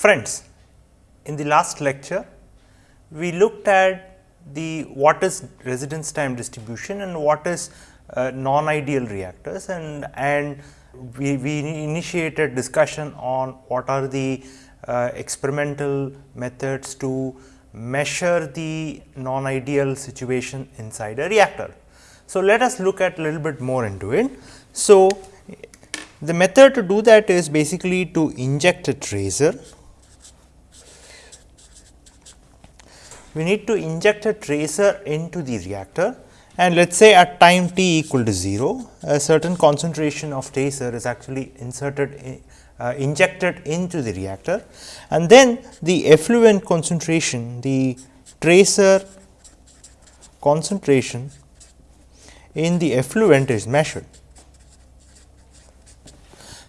Friends, in the last lecture, we looked at the what is residence time distribution and what is uh, non-ideal reactors and, and we, we initiated discussion on what are the uh, experimental methods to measure the non-ideal situation inside a reactor. So, let us look at a little bit more into it. So, the method to do that is basically to inject a tracer. We need to inject a tracer into the reactor and let us say at time t equal to 0, a certain concentration of tracer is actually inserted in, uh, injected into the reactor and then the effluent concentration, the tracer concentration in the effluent is measured.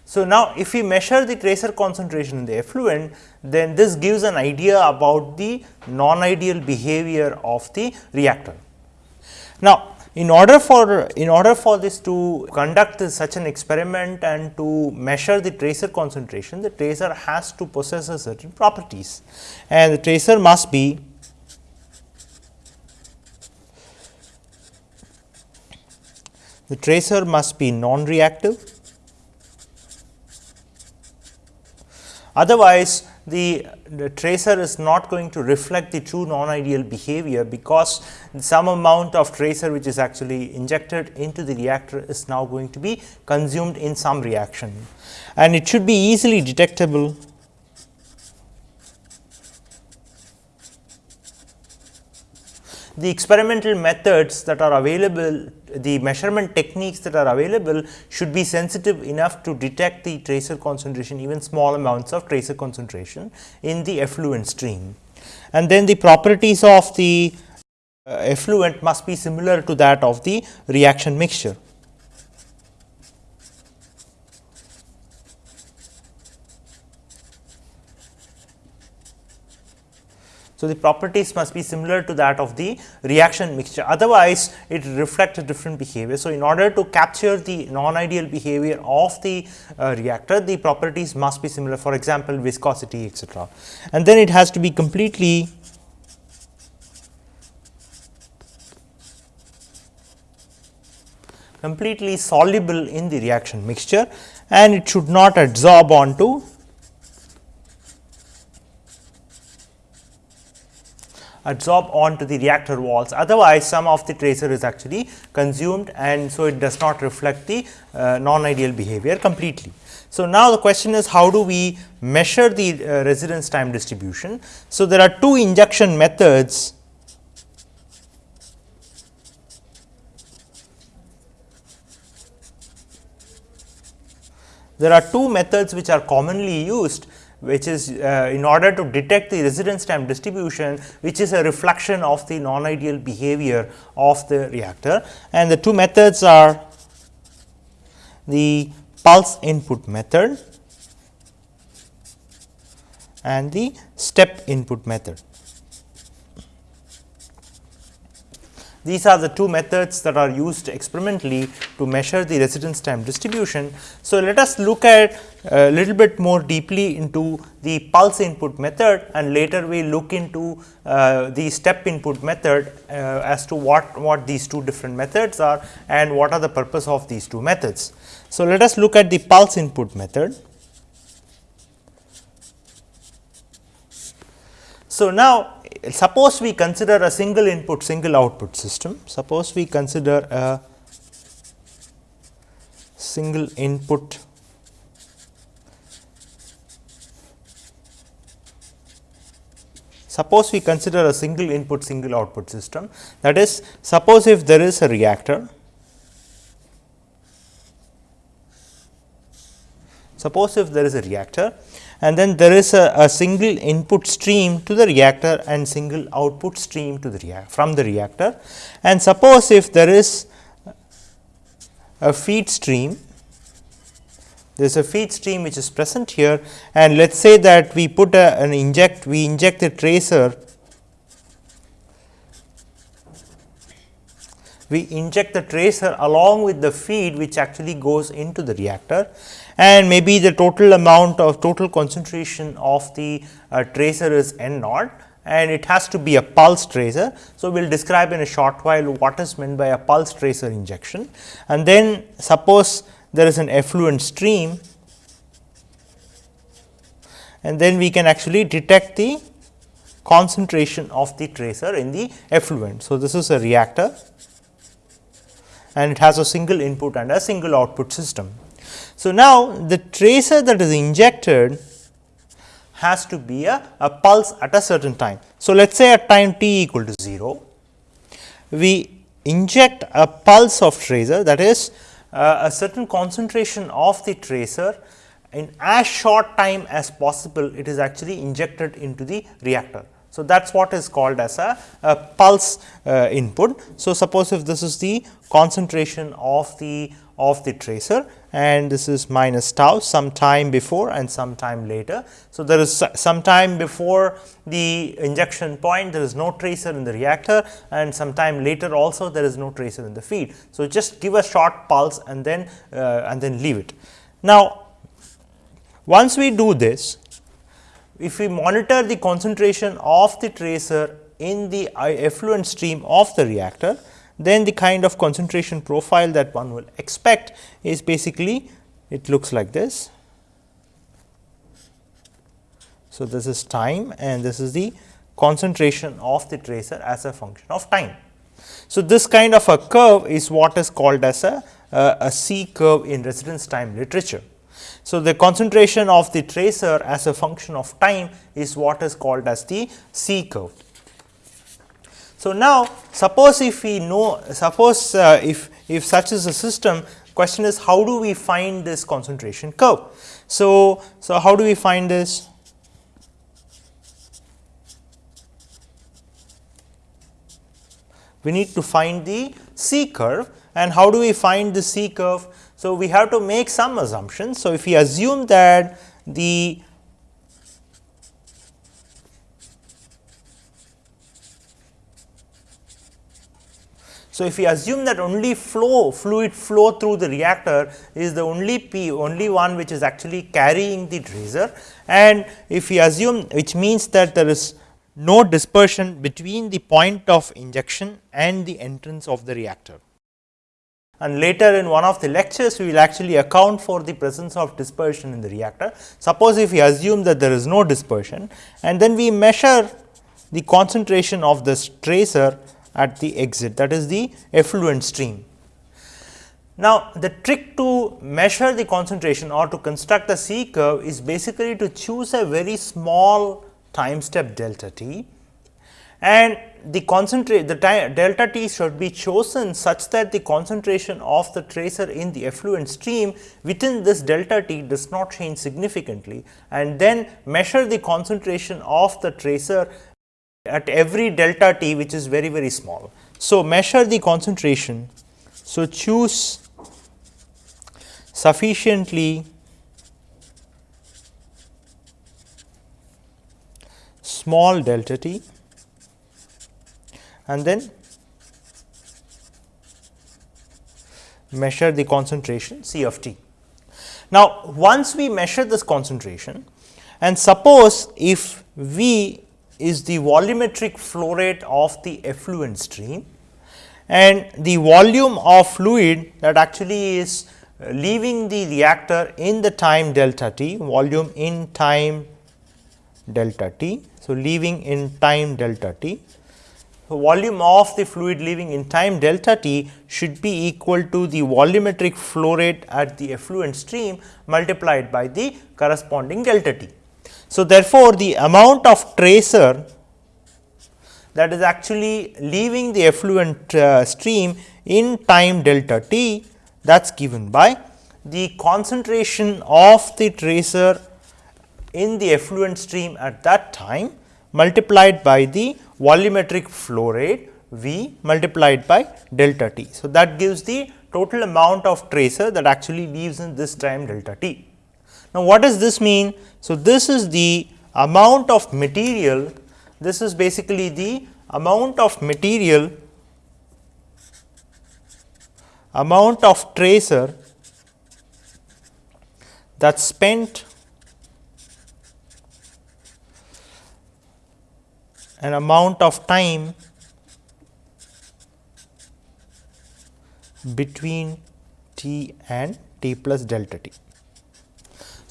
So, now if we measure the tracer concentration in the effluent, then this gives an idea about the non-ideal behavior of the reactor. Now, in order for in order for this to conduct such an experiment and to measure the tracer concentration, the tracer has to possess a certain properties and the tracer must be the tracer must be non-reactive. Otherwise, the, the, tracer is not going to reflect the true non-ideal behavior because some amount of tracer which is actually injected into the reactor is now going to be consumed in some reaction. And it should be easily detectable the experimental methods that are available, the measurement techniques that are available should be sensitive enough to detect the tracer concentration, even small amounts of tracer concentration in the effluent stream. And then the properties of the uh, effluent must be similar to that of the reaction mixture. So, the properties must be similar to that of the reaction mixture otherwise it reflects a different behavior. So, in order to capture the non-ideal behavior of the uh, reactor the properties must be similar for example, viscosity etc. and then it has to be completely completely soluble in the reaction mixture and it should not adsorb onto adsorb onto the reactor walls otherwise some of the tracer is actually consumed and so it does not reflect the uh, non ideal behavior completely. So, now the question is how do we measure the uh, residence time distribution. So, there are two injection methods there are two methods which are commonly used which is uh, in order to detect the residence time distribution which is a reflection of the non ideal behavior of the reactor and the two methods are the pulse input method and the step input method. These are the two methods that are used experimentally to measure the residence time distribution. So, let us look at a little bit more deeply into the pulse input method and later we look into uh, the step input method uh, as to what, what these two different methods are and what are the purpose of these two methods. So, let us look at the pulse input method. So, now suppose we consider a single input single output system, suppose we consider a single input suppose we consider a single input single output system. That is suppose if there is a reactor suppose if there is a reactor and then there is a, a, single input stream to the reactor and single output stream to the from the reactor. And suppose if there is a feed stream, there is a feed stream which is present here. And let us say that we put a, an inject, we inject the tracer. We inject the tracer along with the feed which actually goes into the reactor and maybe the total amount of total concentration of the uh, tracer is n naught and it has to be a pulse tracer. So, we will describe in a short while what is meant by a pulse tracer injection and then suppose there is an effluent stream and then we can actually detect the concentration of the tracer in the effluent. So, this is a reactor and it has a single input and a single output system. So, now the tracer that is injected has to be a, a pulse at a certain time. So, let us say at time t equal to 0, we inject a pulse of tracer that is uh, a certain concentration of the tracer in as short time as possible it is actually injected into the reactor. So, that is what is called as a, a pulse uh, input. So, suppose if this is the concentration of the of the tracer and this is minus tau some time before and some time later. So, there is some time before the injection point there is no tracer in the reactor and some time later also there is no tracer in the feed. So, just give a short pulse and then uh, and then leave it. Now, once we do this if we monitor the concentration of the tracer in the effluent stream of the reactor, then the kind of concentration profile that one will expect is basically it looks like this. So, this is time and this is the concentration of the tracer as a function of time. So, this kind of a curve is what is called as a C curve in residence time literature. So, the concentration of the tracer as a function of time is what is called as the C curve. So, now suppose if we know suppose uh, if if such is a system question is how do we find this concentration curve. So, so how do we find this? We need to find the C curve and how do we find the C curve? So, we have to make some assumptions. So, if we assume that the So, if we assume that only flow fluid flow through the reactor is the only P only one which is actually carrying the tracer and if we assume which means that there is no dispersion between the point of injection and the entrance of the reactor and later in one of the lectures we will actually account for the presence of dispersion in the reactor. Suppose if we assume that there is no dispersion and then we measure the concentration of this tracer at the exit that is the effluent stream. Now, the trick to measure the concentration or to construct the C curve is basically to choose a very small time step delta t and the concentrate the delta t should be chosen such that the concentration of the tracer in the effluent stream within this delta t does not change significantly and then measure the concentration of the tracer at every delta t which is very very small. So, measure the concentration. So, choose sufficiently small delta t and then measure the concentration C of t. Now, once we measure this concentration and suppose if V is the volumetric flow rate of the effluent stream and the volume of fluid that actually is uh, leaving the reactor in the time delta t, volume in time delta t. So, leaving in time delta t volume of the fluid leaving in time delta t should be equal to the volumetric flow rate at the effluent stream multiplied by the corresponding delta t. So, therefore, the amount of tracer that is actually leaving the effluent uh, stream in time delta t that is given by the concentration of the tracer in the effluent stream at that time multiplied by the volumetric flow rate V multiplied by delta t. So, that gives the total amount of tracer that actually leaves in this time delta t. Now, what does this mean? So, this is the amount of material, this is basically the amount of material amount of tracer that spent an amount of time between t and t plus delta t.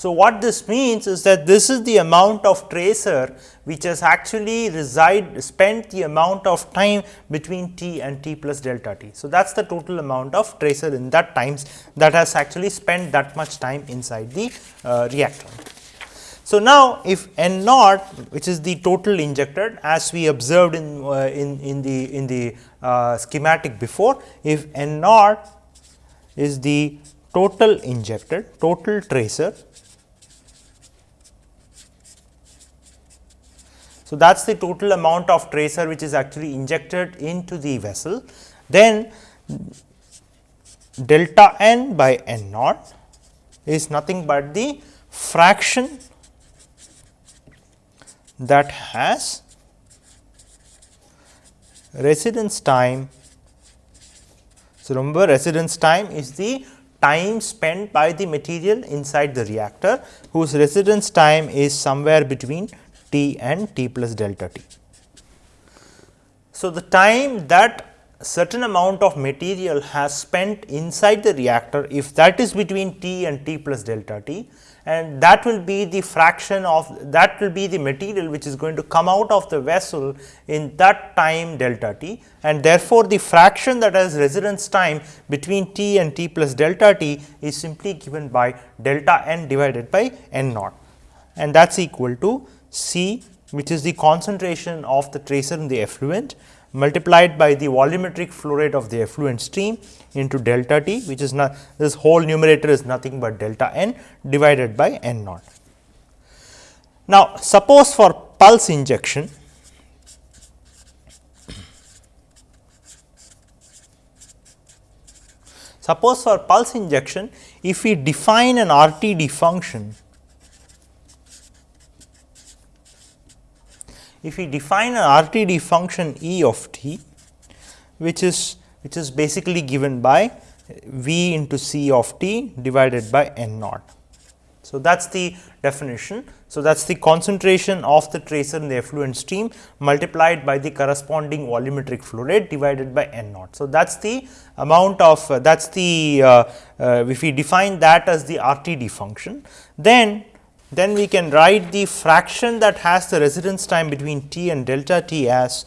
So, what this means is that this is the amount of tracer which has actually reside spent the amount of time between t and t plus delta t. So, that is the total amount of tracer in that times that has actually spent that much time inside the uh, reactor. So, now if n naught which is the total injected as we observed in, uh, in, in the in the uh, schematic before if n naught is the total injected total tracer So, that is the total amount of tracer which is actually injected into the vessel. Then delta n by n naught is nothing but the fraction that has residence time. So, remember residence time is the time spent by the material inside the reactor whose residence time is somewhere between t and t plus delta t. So, the time that certain amount of material has spent inside the reactor if that is between t and t plus delta t and that will be the fraction of that will be the material which is going to come out of the vessel in that time delta t and therefore, the fraction that has residence time between t and t plus delta t is simply given by delta n divided by n naught and that is equal to C which is the concentration of the tracer in the effluent multiplied by the volumetric flow rate of the effluent stream into delta t which is not this whole numerator is nothing but delta n divided by n naught. Now, suppose for pulse injection suppose for pulse injection if we define an RTD function if we define an RTD function E of t, which is which is basically given by V into C of t divided by n naught. So, that is the definition. So, that is the concentration of the tracer in the effluent stream multiplied by the corresponding volumetric flow rate divided by n naught. So, that is the amount of uh, that is the uh, uh, if we define that as the RTD function, then then we can write the fraction that has the residence time between t and delta t as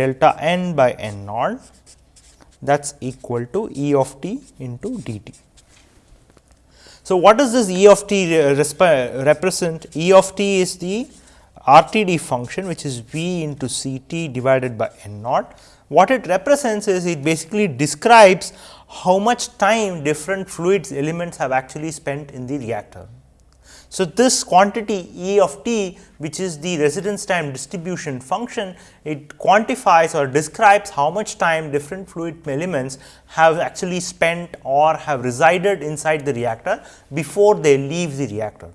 delta n by n naught that is equal to E of t into dt. So, what does this E of t represent? E of t is the RTD function which is V into C t divided by n naught. What it represents is it basically describes how much time different fluids elements have actually spent in the reactor. So, this quantity E of t which is the residence time distribution function, it quantifies or describes how much time different fluid elements have actually spent or have resided inside the reactor before they leave the reactor.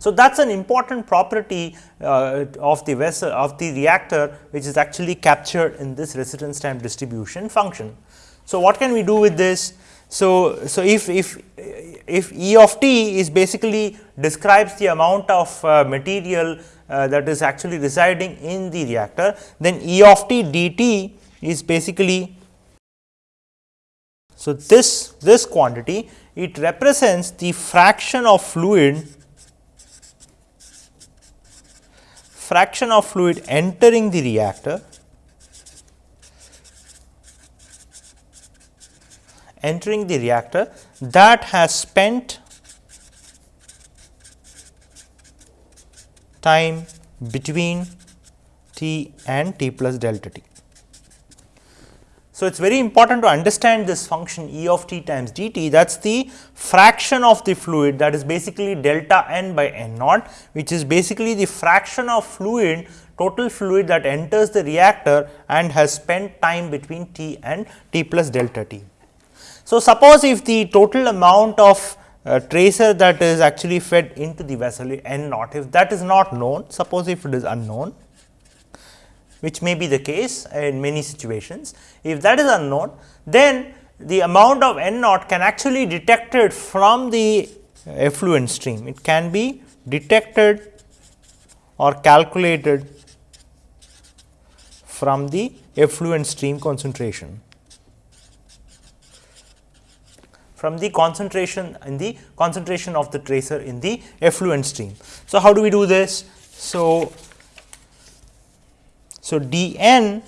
So, that is an important property uh, of the vessel of the reactor which is actually captured in this residence time distribution function. So, what can we do with this? So, so if, if, if E of t is basically describes the amount of uh, material uh, that is actually residing in the reactor, then E of t dt is basically so this this quantity it represents the fraction of fluid fraction of fluid entering the reactor entering the reactor that has spent time between t and t plus delta t. So, it is very important to understand this function E of t times dt that is the fraction of the fluid that is basically delta n by n naught which is basically the fraction of fluid total fluid that enters the reactor and has spent time between t and t plus delta t. So, suppose if the total amount of uh, tracer that is actually fed into the vessel n naught, if that is not known, suppose if it is unknown, which may be the case in many situations. If that is unknown, then the amount of n naught can actually detected from the effluent stream. It can be detected or calculated from the effluent stream concentration. From the concentration in the concentration of the tracer in the effluent stream. So, how do we do this? So, so d n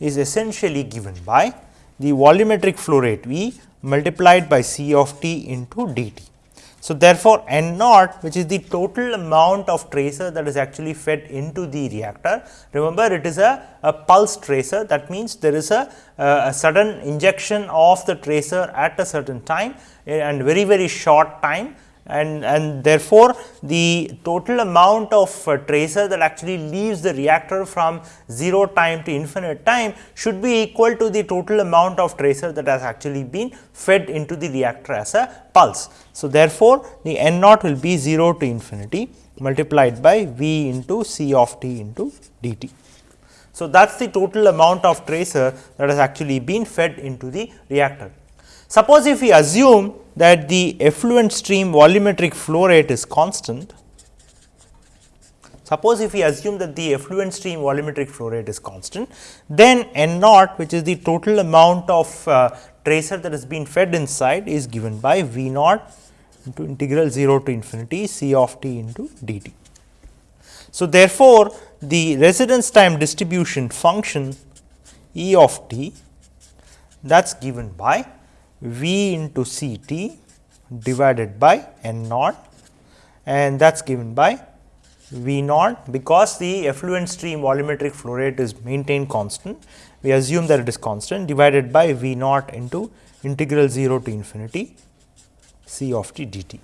is essentially given by the volumetric flow rate V multiplied by C of t into d t. So, therefore, N naught which is the total amount of tracer that is actually fed into the reactor. Remember it is a, a pulse tracer that means there is a, a, sudden injection of the tracer at a certain time eh, and very very short time and, and therefore, the total amount of uh, tracer that actually leaves the reactor from 0 time to infinite time should be equal to the total amount of tracer that has actually been fed into the reactor as a pulse. So, therefore, the n naught will be 0 to infinity multiplied by V into C of t into dt. So, that is the total amount of tracer that has actually been fed into the reactor. Suppose if we assume that the effluent stream volumetric flow rate is constant, suppose if we assume that the effluent stream volumetric flow rate is constant, then N naught which is the total amount of uh, tracer that has been fed inside is given by V naught into integral 0 to infinity C of t into dt. So, therefore, the residence time distribution function E of t that is given by V into C t divided by N naught and that is given by V naught because the effluent stream volumetric flow rate is maintained constant. We assume that it is constant divided by V naught into integral 0 to infinity C of t dt.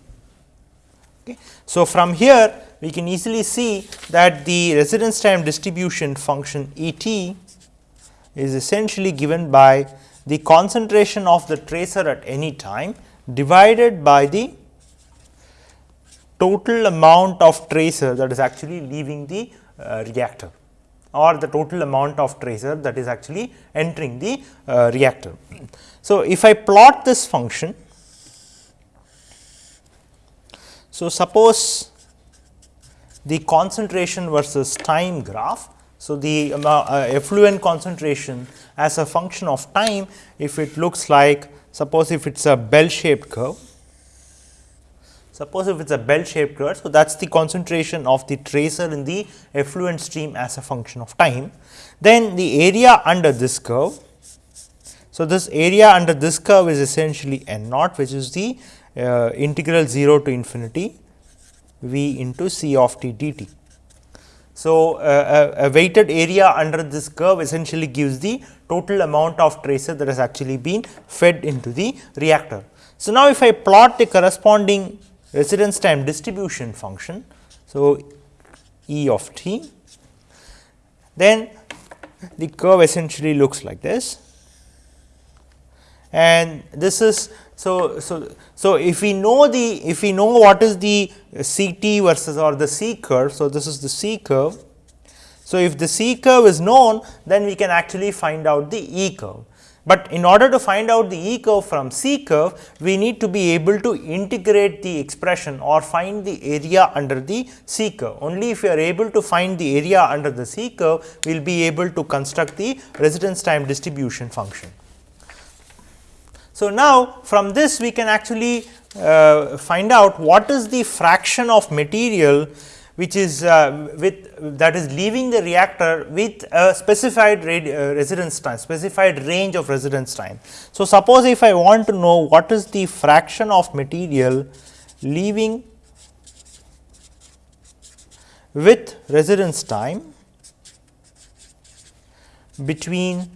Okay. So, from here we can easily see that the residence time distribution function E t is essentially given by the concentration of the tracer at any time divided by the total amount of tracer that is actually leaving the uh, reactor or the total amount of tracer that is actually entering the uh, reactor. So, if I plot this function, so suppose the concentration versus time graph so, the uh, effluent concentration as a function of time if it looks like suppose if it is a bell shaped curve. Suppose if it is a bell shaped curve. So, that is the concentration of the tracer in the effluent stream as a function of time. Then the area under this curve. So, this area under this curve is essentially n naught which is the uh, integral 0 to infinity v into c of t dt. So, uh, a, a, weighted area under this curve essentially gives the total amount of tracer that has actually been fed into the reactor. So, now if I plot the corresponding residence time distribution function. So, E of t, then the curve essentially looks like this and this is so, so, so if we know the if we know what is the C t versus or the C curve. So, this is the C curve. So, if the C curve is known then we can actually find out the E curve. But in order to find out the E curve from C curve, we need to be able to integrate the expression or find the area under the C curve. Only if we are able to find the area under the C curve, we will be able to construct the residence time distribution function. So, now from this we can actually uh, find out what is the fraction of material which is uh, with that is leaving the reactor with a specified uh, residence time, specified range of residence time. So, suppose if I want to know what is the fraction of material leaving with residence time between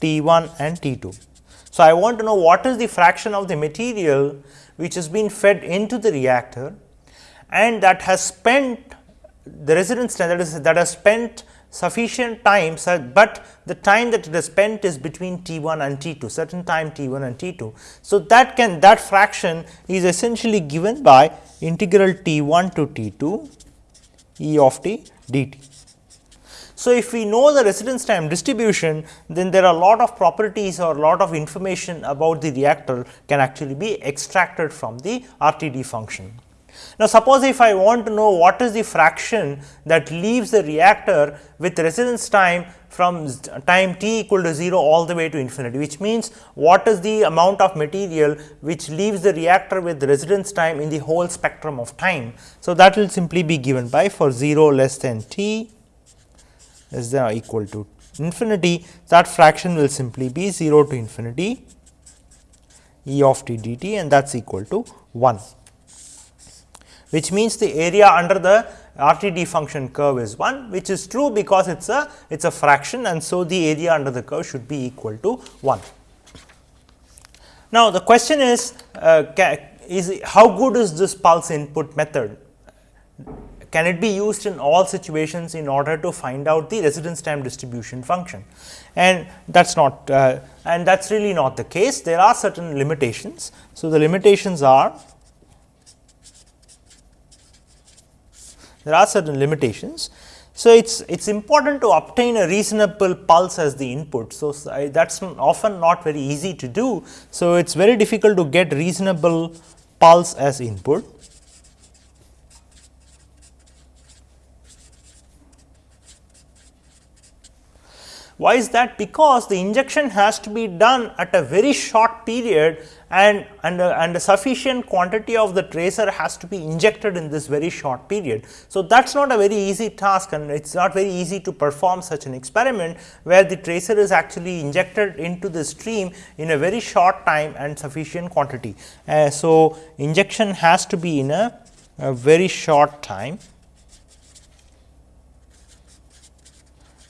T 1 and T 2. So, I want to know what is the fraction of the material which has been fed into the reactor and that has spent the residence time that is that has spent sufficient time, but the time that it has spent is between T 1 and T 2 certain time T 1 and T 2. So, that can that fraction is essentially given by integral T 1 to T 2 E of t dt. So, if we know the residence time distribution, then there are a lot of properties or lot of information about the reactor can actually be extracted from the RTD function. Now, suppose if I want to know what is the fraction that leaves the reactor with residence time from time t equal to 0 all the way to infinity, which means what is the amount of material which leaves the reactor with residence time in the whole spectrum of time. So, that will simply be given by for 0 less than t is than equal to infinity that fraction will simply be 0 to infinity e of t dt and that is equal to 1 which means the area under the RTD function curve is 1 which is true because it is a it is a fraction and so the area under the curve should be equal to 1. Now, the question is, uh, is how good is this pulse input method? Can it be used in all situations in order to find out the residence time distribution function? And that is not uh, and that is really not the case. There are certain limitations. So, the limitations are there are certain limitations. So, it is it is important to obtain a reasonable pulse as the input. So, that is often not very easy to do. So, it is very difficult to get reasonable pulse as input. Why is that? Because the injection has to be done at a very short period and, and, a, and a sufficient quantity of the tracer has to be injected in this very short period. So, that is not a very easy task and it is not very easy to perform such an experiment where the tracer is actually injected into the stream in a very short time and sufficient quantity. Uh, so, injection has to be in a, a very short time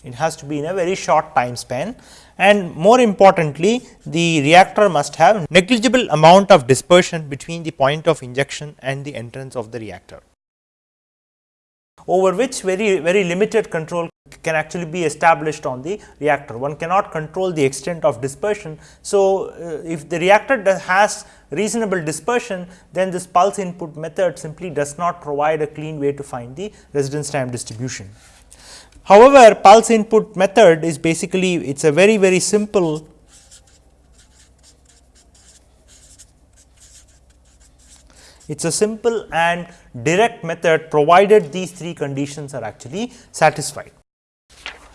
it has to be in a very short time span and more importantly the reactor must have negligible amount of dispersion between the point of injection and the entrance of the reactor over which very very limited control can actually be established on the reactor. One cannot control the extent of dispersion. So, uh, if the reactor has reasonable dispersion, then this pulse input method simply does not provide a clean way to find the residence time distribution. However, pulse input method is basically it is a very very simple it is a simple and direct method provided these three conditions are actually satisfied.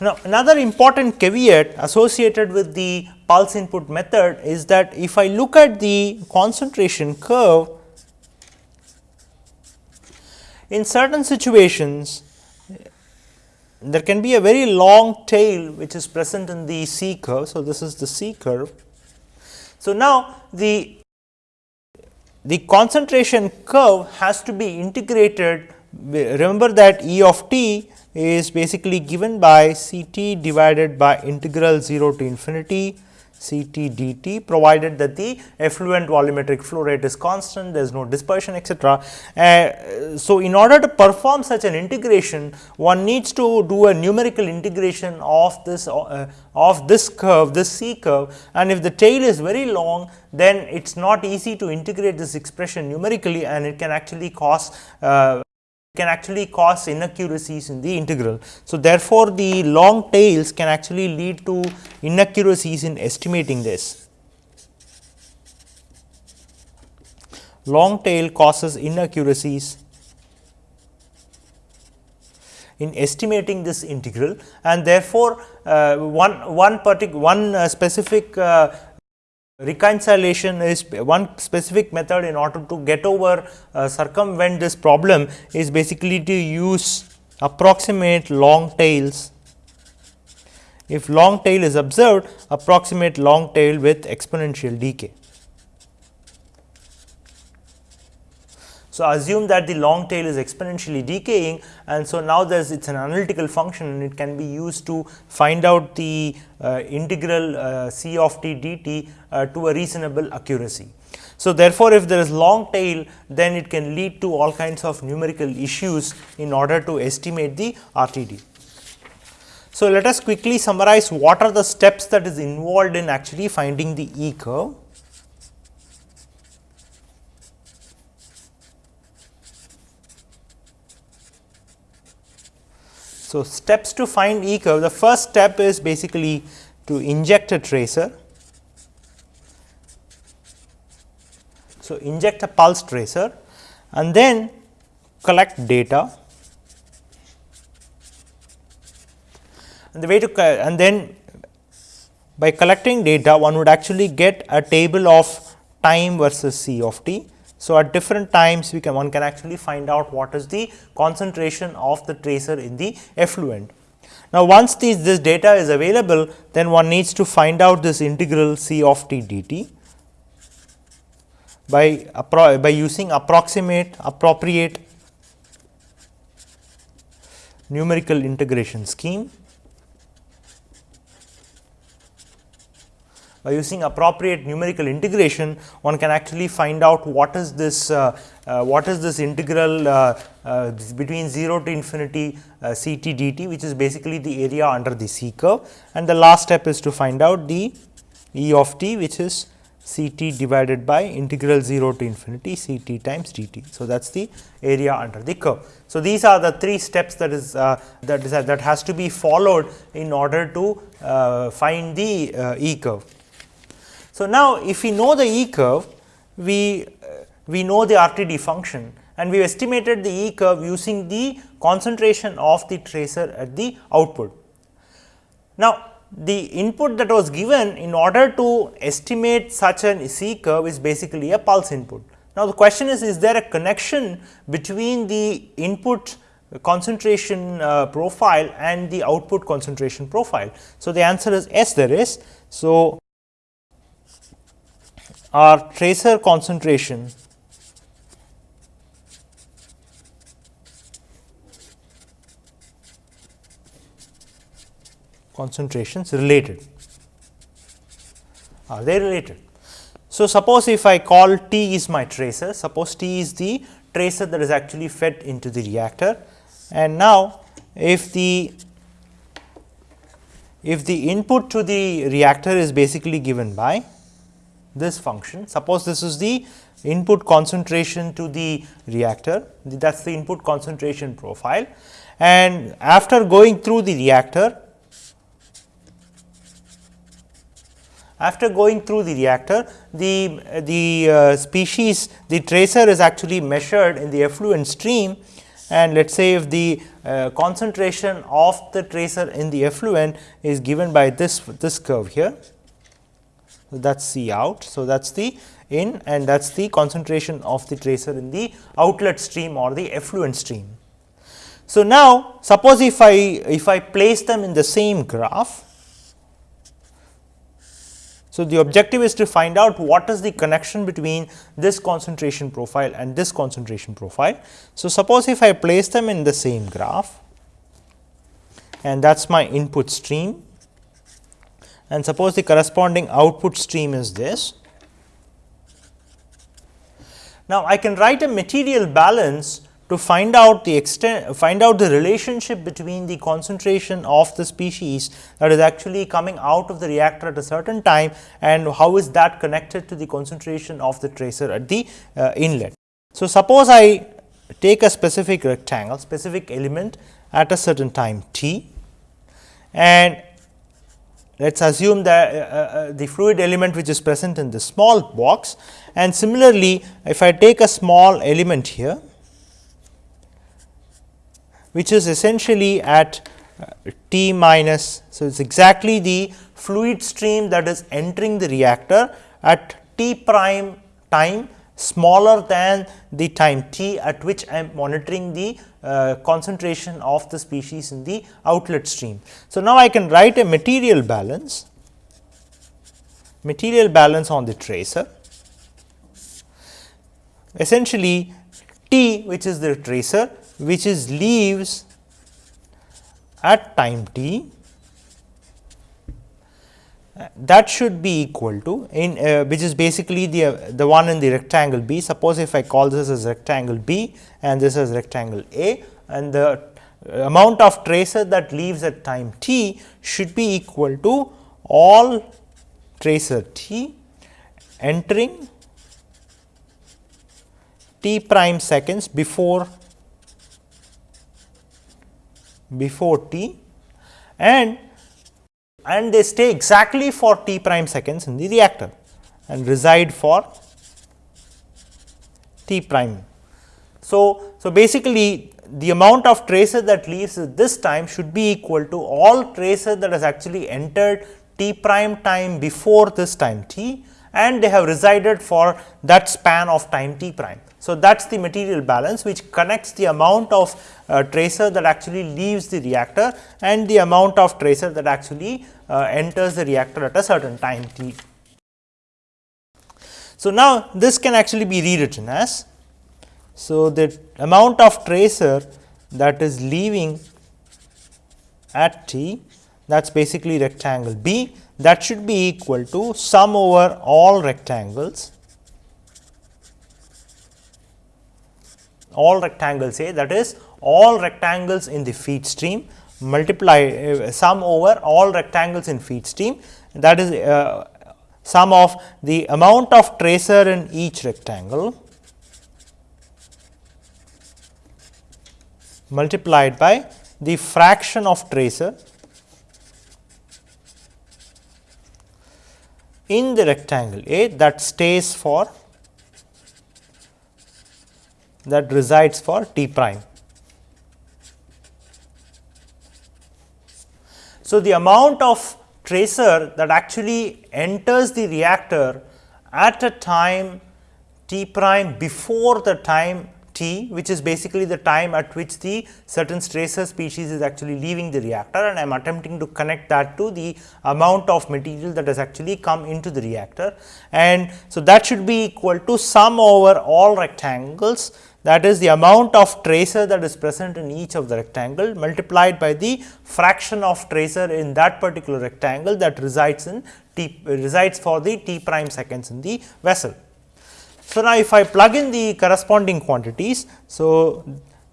Now, another important caveat associated with the pulse input method is that if I look at the concentration curve in certain situations there can be a very long tail which is present in the C curve. So, this is the C curve. So, now the the concentration curve has to be integrated remember that E of t is basically given by C t divided by integral 0 to infinity C t dt provided that the effluent volumetric flow rate is constant, there is no dispersion etc. Uh, so, in order to perform such an integration, one needs to do a numerical integration of this uh, of this curve, this C curve and if the tail is very long, then it is not easy to integrate this expression numerically and it can actually cause uh, can actually cause inaccuracies in the integral. So, therefore, the long tails can actually lead to inaccuracies in estimating this. Long tail causes inaccuracies in estimating this integral and therefore, uh, one one particular one uh, specific uh, Reconciliation is one specific method in order to get over uh, circumvent this problem is basically to use approximate long tails. If long tail is observed, approximate long tail with exponential decay. So, assume that the long tail is exponentially decaying and so now there is it is an analytical function and it can be used to find out the uh, integral uh, c of t dt uh, to a reasonable accuracy. So, therefore, if there is long tail then it can lead to all kinds of numerical issues in order to estimate the RTD. So, let us quickly summarize what are the steps that is involved in actually finding the E curve. So, steps to find E curve the first step is basically to inject a tracer. So, inject a pulse tracer and then collect data and the way to and then by collecting data one would actually get a table of time versus C of t so, at different times we can one can actually find out what is the concentration of the tracer in the effluent. Now, once these, this data is available then one needs to find out this integral C of t dt by, by using approximate appropriate numerical integration scheme by using appropriate numerical integration one can actually find out what is this uh, uh, what is this integral uh, uh between 0 to infinity uh, C t dt which is basically the area under the C curve and the last step is to find out the E of t which is C t divided by integral 0 to infinity C t times d t. So, that is the area under the curve. So, these are the three steps that is uh, that is uh, that has to be followed in order to uh, find the uh, E curve. So, now if we know the E curve, we, uh, we know the RTD function and we have estimated the E curve using the concentration of the tracer at the output. Now, the input that was given in order to estimate such an C curve is basically a pulse input. Now, the question is, is there a connection between the input concentration uh, profile and the output concentration profile? So, the answer is yes, there is. So, our tracer concentration concentrations related are they related. So, suppose if I call T is my tracer, suppose T is the tracer that is actually fed into the reactor and now if the if the input to the reactor is basically given by this function. Suppose this is the input concentration to the reactor, that is the input concentration profile. And after going through the reactor, after going through the reactor, the, the uh, species, the tracer is actually measured in the effluent stream and let us say if the uh, concentration of the tracer in the effluent is given by this, this curve here that is C out. So, that is the in and that is the concentration of the tracer in the outlet stream or the effluent stream. So, now suppose if I if I place them in the same graph. So, the objective is to find out what is the connection between this concentration profile and this concentration profile. So, suppose if I place them in the same graph and that is my input stream and suppose the corresponding output stream is this. Now, I can write a material balance to find out the extent find out the relationship between the concentration of the species that is actually coming out of the reactor at a certain time and how is that connected to the concentration of the tracer at the uh, inlet. So, suppose I take a specific rectangle specific element at a certain time t and let us assume that uh, uh, uh, the fluid element which is present in the small box and similarly if I take a small element here which is essentially at uh, t minus. So, it is exactly the fluid stream that is entering the reactor at t prime time smaller than the time t at which I am monitoring the uh, concentration of the species in the outlet stream. So, now I can write a material balance, material balance on the tracer. Essentially T which is the tracer which is leaves at time t that should be equal to in uh, which is basically the uh, the one in the rectangle B. Suppose if I call this as rectangle B and this as rectangle A and the amount of tracer that leaves at time t should be equal to all tracer t entering t prime seconds before before t and and they stay exactly for t prime seconds in the reactor and reside for t prime. So, so basically the amount of tracer that leaves this time should be equal to all tracer that has actually entered t prime time before this time t and they have resided for that span of time t prime. So, that is the material balance which connects the amount of uh, tracer that actually leaves the reactor and the amount of tracer that actually uh, enters the reactor at a certain time t. So, now this can actually be rewritten as so the amount of tracer that is leaving at t that is basically rectangle B that should be equal to sum over all rectangles. All rectangles A that is all rectangles in the feed stream multiply uh, sum over all rectangles in feed stream that is uh, sum of the amount of tracer in each rectangle multiplied by the fraction of tracer in the rectangle A that stays for that resides for t prime. So, the amount of tracer that actually enters the reactor at a time t prime before the time t which is basically the time at which the certain tracer species is actually leaving the reactor and I am attempting to connect that to the amount of material that has actually come into the reactor. And so, that should be equal to sum over all rectangles that is the amount of tracer that is present in each of the rectangle multiplied by the fraction of tracer in that particular rectangle that resides in t resides for the t prime seconds in the vessel. So, now if I plug in the corresponding quantities. So,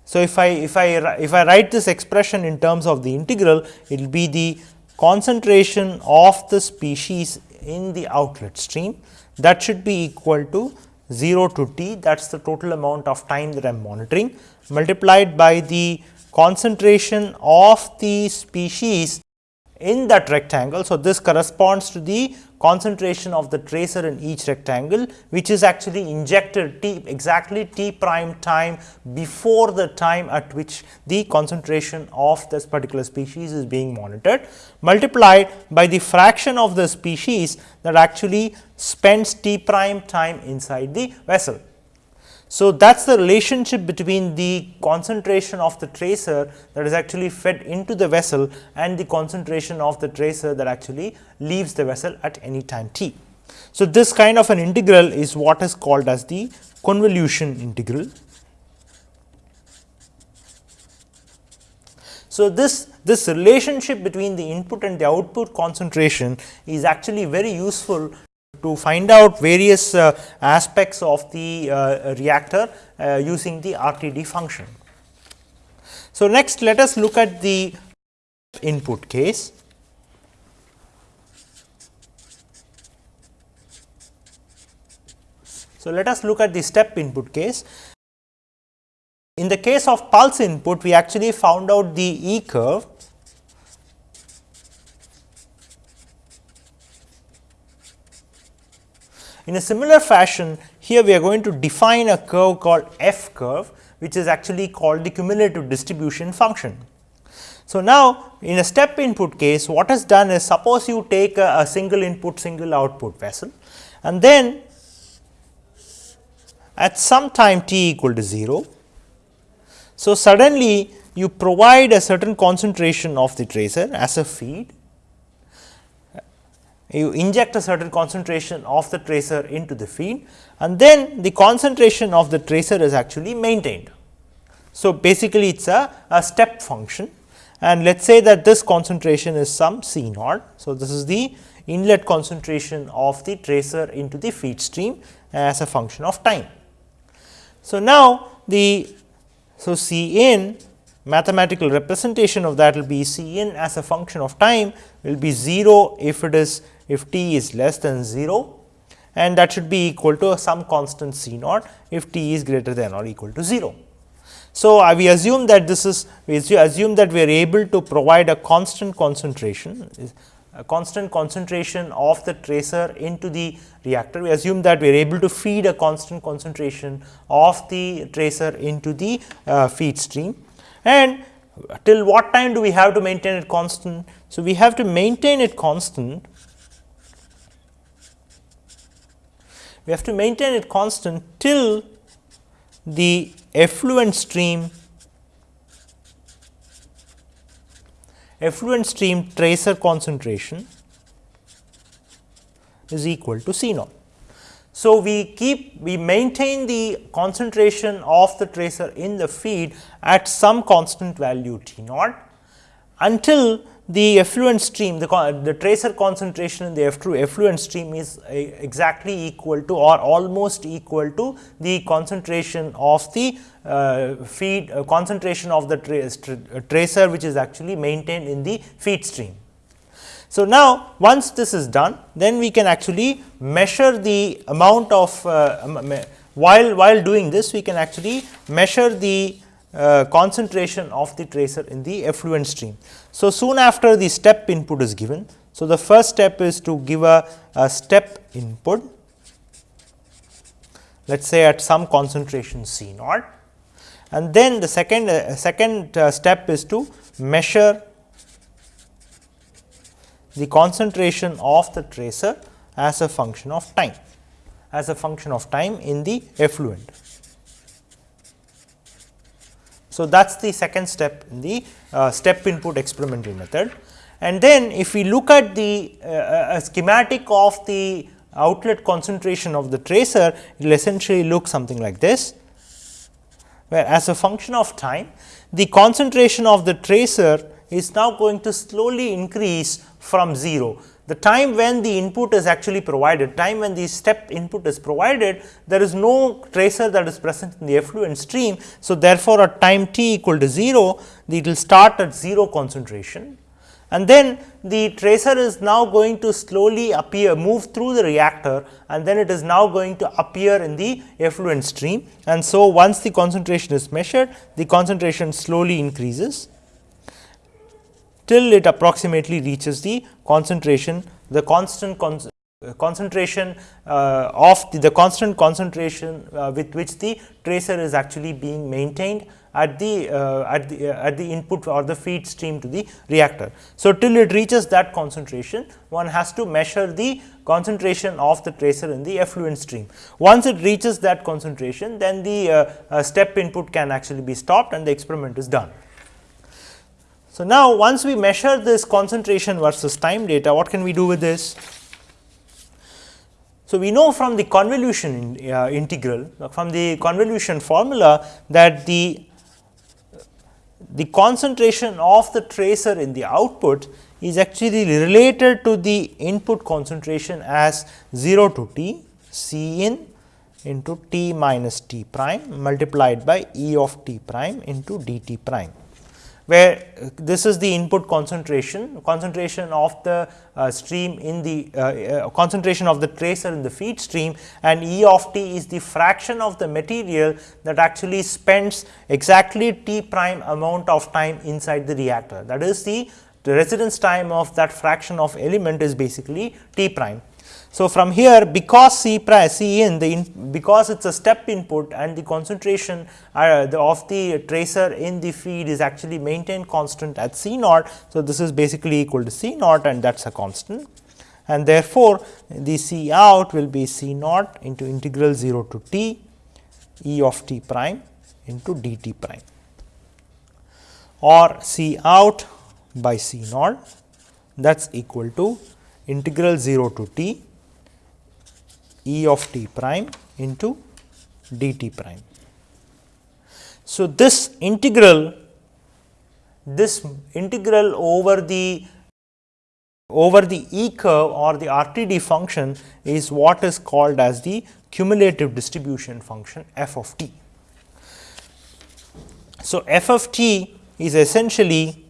so if I if I if I write this expression in terms of the integral it will be the concentration of the species in the outlet stream that should be equal to 0 to t that is the total amount of time that I am monitoring multiplied by the concentration of the species in that rectangle. So, this corresponds to the concentration of the tracer in each rectangle which is actually injected t exactly t prime time before the time at which the concentration of this particular species is being monitored multiplied by the fraction of the species that actually spends t prime time inside the vessel. So, that is the relationship between the concentration of the tracer that is actually fed into the vessel and the concentration of the tracer that actually leaves the vessel at any time t. So, this kind of an integral is what is called as the convolution integral. So, this this relationship between the input and the output concentration is actually very useful to find out various uh, aspects of the uh, reactor uh, using the RTD function. So, next let us look at the input case. So, let us look at the step input case. In the case of pulse input, we actually found out the E curve In a similar fashion, here we are going to define a curve called f curve, which is actually called the cumulative distribution function. So, now in a step input case, what is done is suppose you take a, a single input single output vessel and then at some time t equal to 0. So, suddenly you provide a certain concentration of the tracer as a feed you inject a certain concentration of the tracer into the feed and then the concentration of the tracer is actually maintained. So, basically it is a, a step function and let us say that this concentration is some C naught. So, this is the inlet concentration of the tracer into the feed stream as a function of time. So, now the so C in mathematical representation of that will be C in as a function of time will be 0 if it is if t is less than 0 and that should be equal to some constant C naught if t is greater than or equal to 0. So, uh, we assume that this is we assume that we are able to provide a constant concentration a constant concentration of the tracer into the reactor. We assume that we are able to feed a constant concentration of the tracer into the uh, feed stream and till what time do we have to maintain it constant? So, we have to maintain it constant we have to maintain it constant till the effluent stream effluent stream tracer concentration is equal to C naught. So, we keep we maintain the concentration of the tracer in the feed at some constant value T naught until the effluent stream the, the tracer concentration in the effluent stream is exactly equal to or almost equal to the concentration of the uh, feed uh, concentration of the tra uh, tracer which is actually maintained in the feed stream. So, now once this is done then we can actually measure the amount of uh, while while doing this we can actually measure the uh, concentration of the tracer in the effluent stream. So, soon after the step input is given. So, the first step is to give a, a step input let us say at some concentration C naught and then the second uh, second uh, step is to measure the concentration of the tracer as a function of time as a function of time in the effluent. So, that is the second step in the uh, step input experimental method. And then if we look at the uh, schematic of the outlet concentration of the tracer, it will essentially look something like this, where as a function of time, the concentration of the tracer is now going to slowly increase from 0 the time when the input is actually provided, time when the step input is provided, there is no tracer that is present in the effluent stream. So, therefore, at time t equal to 0, it will start at 0 concentration and then the tracer is now going to slowly appear move through the reactor and then it is now going to appear in the effluent stream. And so, once the concentration is measured, the concentration slowly increases till it approximately reaches the concentration, the constant con uh, concentration uh, of the, the, constant concentration uh, with which the tracer is actually being maintained at the uh, at the uh, at the input or the feed stream to the reactor. So, till it reaches that concentration one has to measure the concentration of the tracer in the effluent stream. Once it reaches that concentration then the uh, step input can actually be stopped and the experiment is done. So, now once we measure this concentration versus time data, what can we do with this? So, we know from the convolution in, uh, integral, from the convolution formula that the, the concentration of the tracer in the output is actually related to the input concentration as 0 to t C in into t minus t prime multiplied by E of t prime into d t prime where this is the input concentration, concentration of the uh, stream in the uh, uh, concentration of the tracer in the feed stream and E of t is the fraction of the material that actually spends exactly t prime amount of time inside the reactor. That is the, the residence time of that fraction of element is basically t prime. So, from here because C prime C in the in, because it is a step input and the concentration uh, the, of the tracer in the feed is actually maintained constant at C naught. So, this is basically equal to C naught and that is a constant and therefore, the C out will be C naught into integral 0 to t E of t prime into d t prime or C out by C naught that is equal to integral 0 to t E of t prime into d t prime. So, this integral this integral over the over the E curve or the RTD function is what is called as the cumulative distribution function f of t. So, f of t is essentially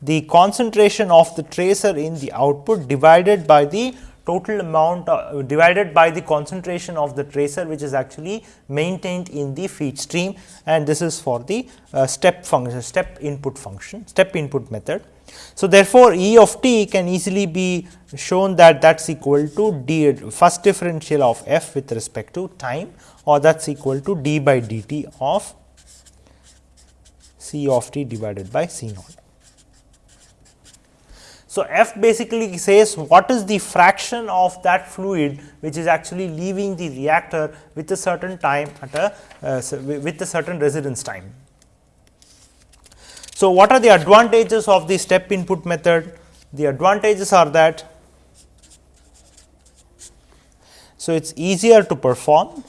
the concentration of the tracer in the output divided by the total amount uh, divided by the concentration of the tracer which is actually maintained in the feed stream and this is for the uh, step function step input function step input method. So, therefore, E of t can easily be shown that that is equal to d first differential of f with respect to time or that is equal to d by dt of C of t divided by C naught. So, F basically says what is the fraction of that fluid which is actually leaving the reactor with a certain time at a uh, with a certain residence time. So, what are the advantages of the step input method? The advantages are that so it is easier to perform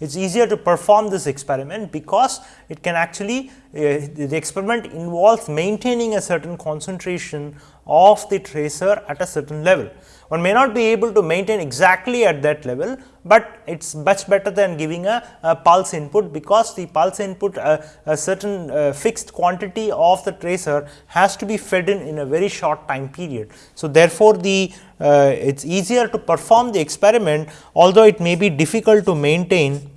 it is easier to perform this experiment because it can actually uh, the experiment involves maintaining a certain concentration of the tracer at a certain level. One may not be able to maintain exactly at that level, but it is much better than giving a, a, pulse input because the pulse input uh, a certain uh, fixed quantity of the tracer has to be fed in in a very short time period. So, therefore, the uh, it is easier to perform the experiment although it may be difficult to maintain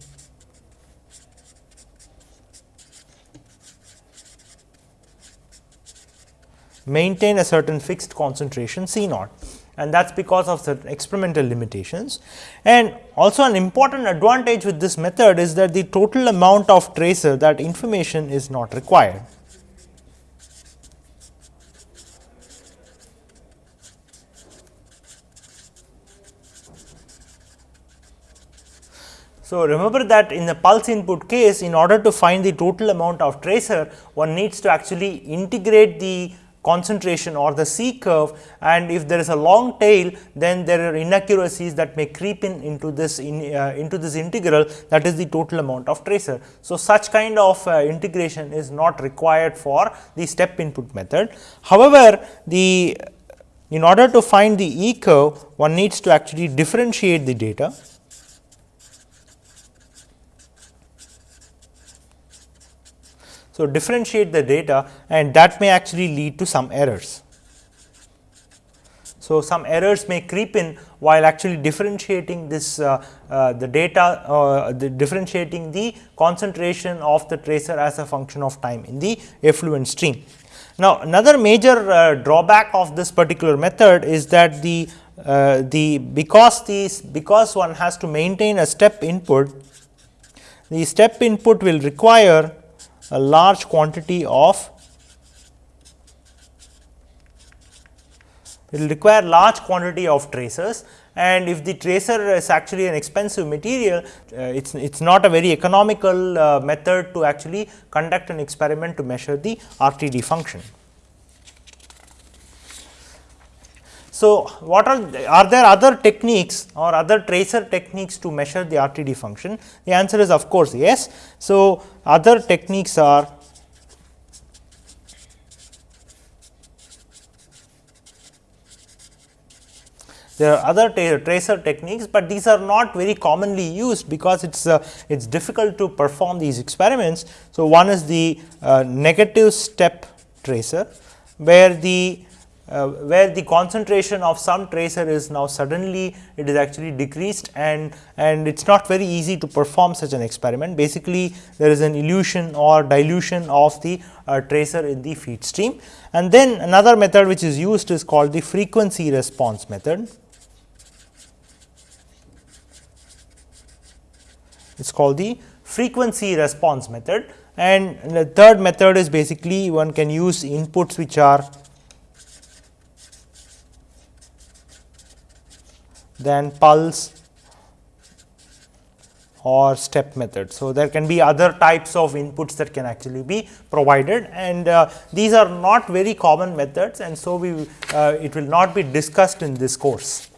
maintain a certain fixed concentration C naught and that is because of certain experimental limitations. And also an important advantage with this method is that the total amount of tracer that information is not required. So, remember that in the pulse input case in order to find the total amount of tracer one needs to actually integrate the concentration or the C curve and if there is a long tail then there are inaccuracies that may creep in into this in, uh, into this integral that is the total amount of tracer. So, such kind of uh, integration is not required for the step input method. However, the in order to find the E curve one needs to actually differentiate the data So, differentiate the data and that may actually lead to some errors. So, some errors may creep in while actually differentiating this uh, uh, the data uh, the differentiating the concentration of the tracer as a function of time in the effluent stream. Now, another major uh, drawback of this particular method is that the uh, the because these because one has to maintain a step input the step input will require a large quantity of it will require large quantity of tracers and if the tracer is actually an expensive material, uh, it is it's not a very economical uh, method to actually conduct an experiment to measure the RTD function. So, what are are there other techniques or other tracer techniques to measure the RTD function? The answer is of course yes. So, other techniques are there are other tracer techniques, but these are not very commonly used because it is uh, it is difficult to perform these experiments. So, one is the uh, negative step tracer where the uh, where the concentration of some tracer is now suddenly it is actually decreased and and it is not very easy to perform such an experiment. Basically, there is an elution or dilution of the uh, tracer in the feed stream. And then another method which is used is called the frequency response method. It is called the frequency response method and the third method is basically one can use inputs which are than pulse or step method. So, there can be other types of inputs that can actually be provided and uh, these are not very common methods and so we uh, it will not be discussed in this course.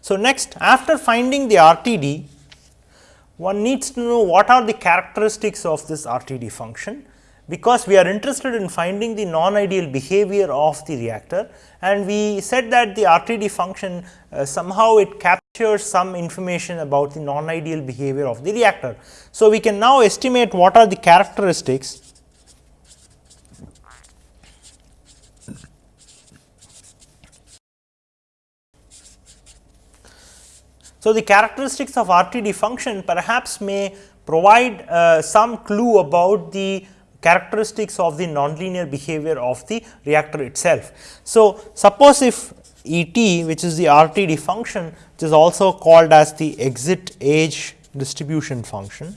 So, next after finding the RTD one needs to know what are the characteristics of this RTD function because we are interested in finding the non-ideal behavior of the reactor and we said that the RTD function uh, somehow it captures some information about the non-ideal behavior of the reactor. So, we can now estimate what are the characteristics So, the characteristics of RTD function perhaps may provide uh, some clue about the characteristics of the nonlinear behavior of the reactor itself. So, suppose if E t which is the RTD function which is also called as the exit age distribution function.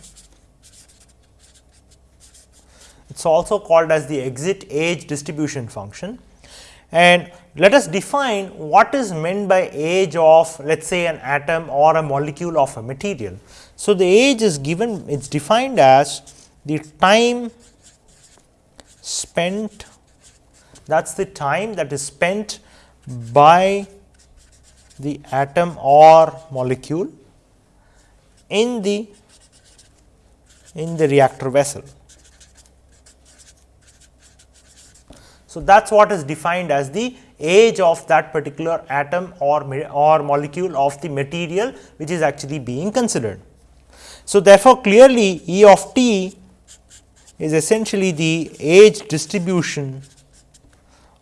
It is also called as the exit age distribution function and let us define what is meant by age of let us say an atom or a molecule of a material. So, the age is given it is defined as the time spent that is the time that is spent by the atom or molecule in the in the reactor vessel. So, that is what is defined as the age of that particular atom or, or molecule of the material which is actually being considered. So, therefore, clearly E of t is essentially the age distribution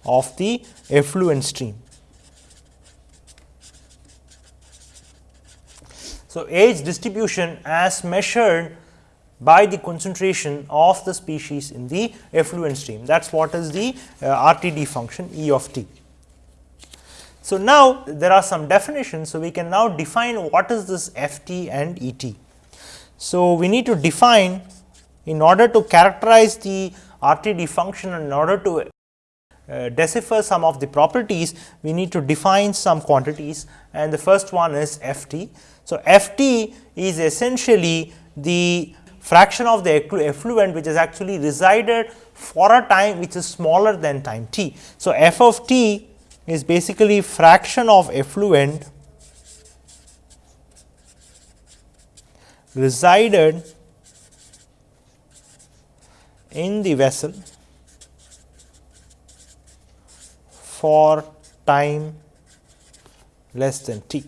of the effluent stream. So, age distribution as measured by the concentration of the species in the effluent stream that is what is the uh, RTD function E of t. So, now there are some definitions. So, we can now define what is this F t and E t. So, we need to define in order to characterize the RTD function in order to uh, decipher some of the properties, we need to define some quantities and the first one is F t. So, F t is essentially the fraction of the effluent which has actually resided for a time which is smaller than time t. So, f of t is basically fraction of effluent resided in the vessel for time less than t.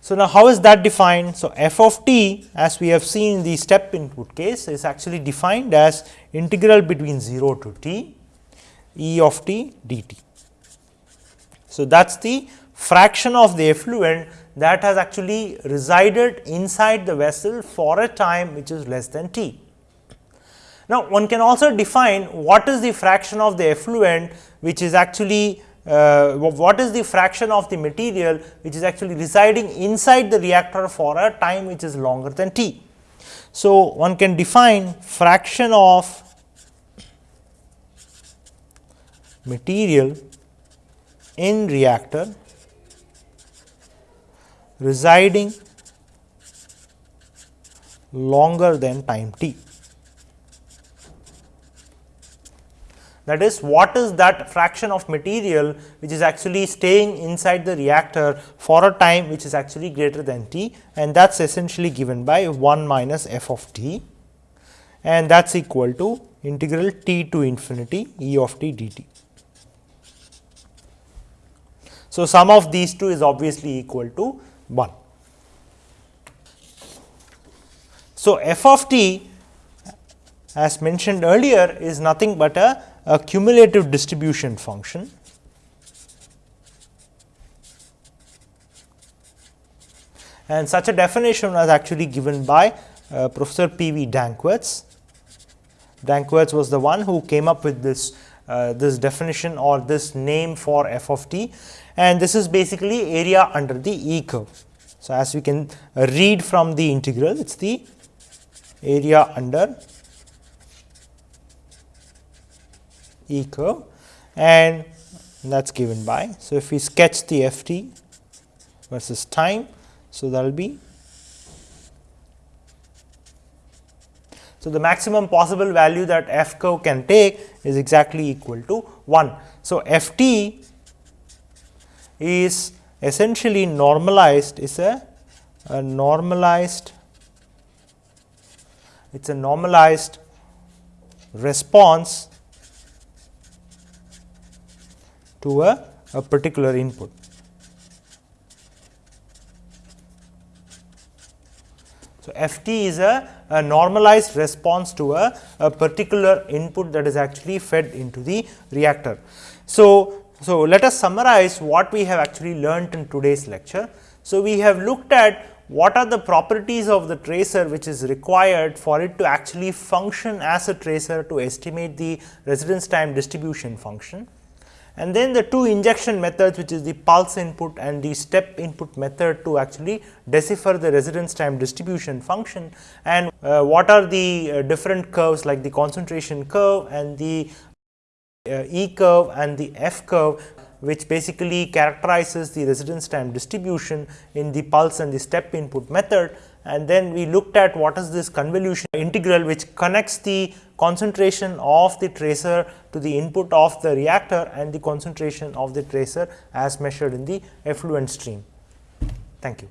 So, now how is that defined? So, f of t as we have seen in the step input case is actually defined as integral between 0 to t e of t dt. So, that is the fraction of the effluent that has actually resided inside the vessel for a time which is less than t. Now, one can also define what is the fraction of the effluent which is actually uh, what is the fraction of the material which is actually residing inside the reactor for a time which is longer than t. So, one can define fraction of material in reactor residing longer than time t. that is what is that fraction of material which is actually staying inside the reactor for a time which is actually greater than t and that is essentially given by 1 minus f of t and that is equal to integral t to infinity e of t dt. So, sum of these two is obviously equal to 1. So, f of t as mentioned earlier is nothing but a a cumulative distribution function and such a definition was actually given by uh, Professor P. V. Danckwerts. Danckwerts was the one who came up with this uh, this definition or this name for f of t and this is basically area under the E curve. So, as we can read from the integral it is the area under E curve and that is given by. So, if we sketch the f t versus time, so that will be So, the maximum possible value that f curve can take is exactly equal to 1. So, f t is essentially normalized is a, a normalized it is a normalized response to a, a particular input. So, f t is a, a normalized response to a, a, particular input that is actually fed into the reactor. So, so let us summarize what we have actually learnt in today's lecture. So, we have looked at what are the properties of the tracer which is required for it to actually function as a tracer to estimate the residence time distribution function. And then the two injection methods which is the pulse input and the step input method to actually decipher the residence time distribution function. And uh, what are the uh, different curves like the concentration curve and the uh, E curve and the F curve which basically characterizes the residence time distribution in the pulse and the step input method. And then we looked at what is this convolution integral which connects the concentration of the tracer to the input of the reactor and the concentration of the tracer as measured in the effluent stream. Thank you.